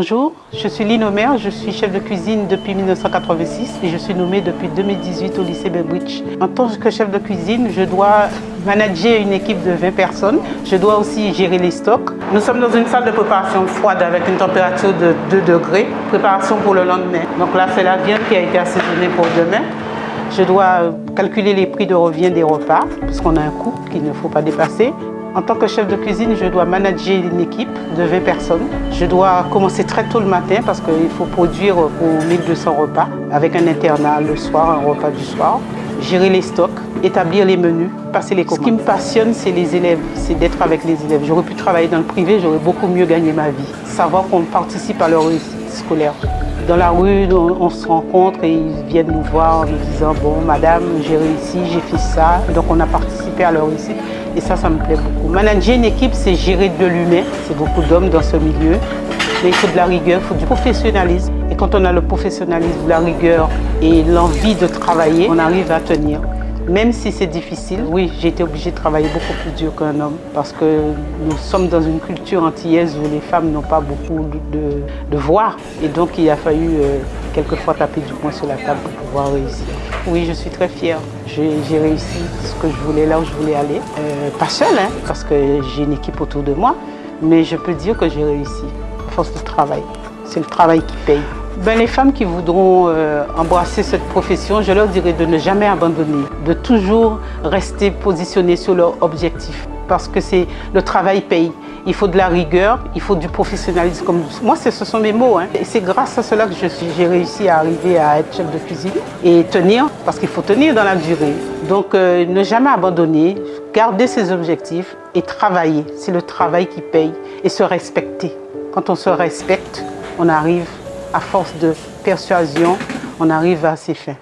Bonjour, je suis Lino Omer, je suis chef de cuisine depuis 1986 et je suis nommée depuis 2018 au lycée Belbridge. En tant que chef de cuisine, je dois manager une équipe de 20 personnes. Je dois aussi gérer les stocks. Nous sommes dans une salle de préparation froide avec une température de 2 degrés. Préparation pour le lendemain. Donc là, c'est la viande qui a été assaisonnée pour demain. Je dois calculer les prix de revient des repas, parce qu'on a un coût qu'il ne faut pas dépasser. En tant que chef de cuisine, je dois manager une équipe de 20 personnes. Je dois commencer très tôt le matin parce qu'il faut produire pour 1200 repas avec un internat le soir, un repas du soir. Gérer les stocks, établir les menus, passer les commandes. Ce qui me passionne, c'est les élèves, c'est d'être avec les élèves. J'aurais pu travailler dans le privé, j'aurais beaucoup mieux gagné ma vie. Savoir qu'on participe à leur réussite scolaire. Dans la rue, on, se rencontre et ils viennent nous voir en nous disant « Bon, madame, j'ai réussi, j'ai fait ça. » Donc on a participé à leur réussite. Et ça, ça me plaît beaucoup. Manager une équipe, c'est gérer de l'humain. C'est beaucoup d'hommes dans ce milieu. Mais il faut de la rigueur, il faut du professionnalisme. Et quand on a le professionnalisme, la rigueur et l'envie de travailler, on arrive à tenir. Même si c'est difficile, oui, j'ai été obligée de travailler beaucoup plus dur qu'un homme parce que nous sommes dans une culture antillaise où les femmes n'ont pas beaucoup de, de, voix. Et donc, il a fallu euh, quelquefois taper du poing sur la table pour pouvoir réussir. Oui, je suis très fière. J'ai réussi ce que je voulais, là où je voulais aller. Euh, pas seule, hein, parce que j'ai une équipe autour de moi, mais je peux dire que j'ai réussi à force de travail. C'est le travail qui paye. Ben, les femmes qui voudront euh, embrasser cette profession, je leur dirais de ne jamais abandonner, de toujours rester positionné sur leur objectif parce que c'est le travail paye. Il faut de la rigueur, il faut du professionnalisme. Moi, ce sont mes mots. Hein. C'est grâce à cela que j'ai réussi à arriver à être chef de cuisine et tenir, parce qu'il faut tenir dans la durée. Donc, euh, ne jamais abandonner, garder ses objectifs et travailler. C'est le travail qui paye et se respecter. Quand on se respecte, on arrive, à force de persuasion, on arrive à ses fins.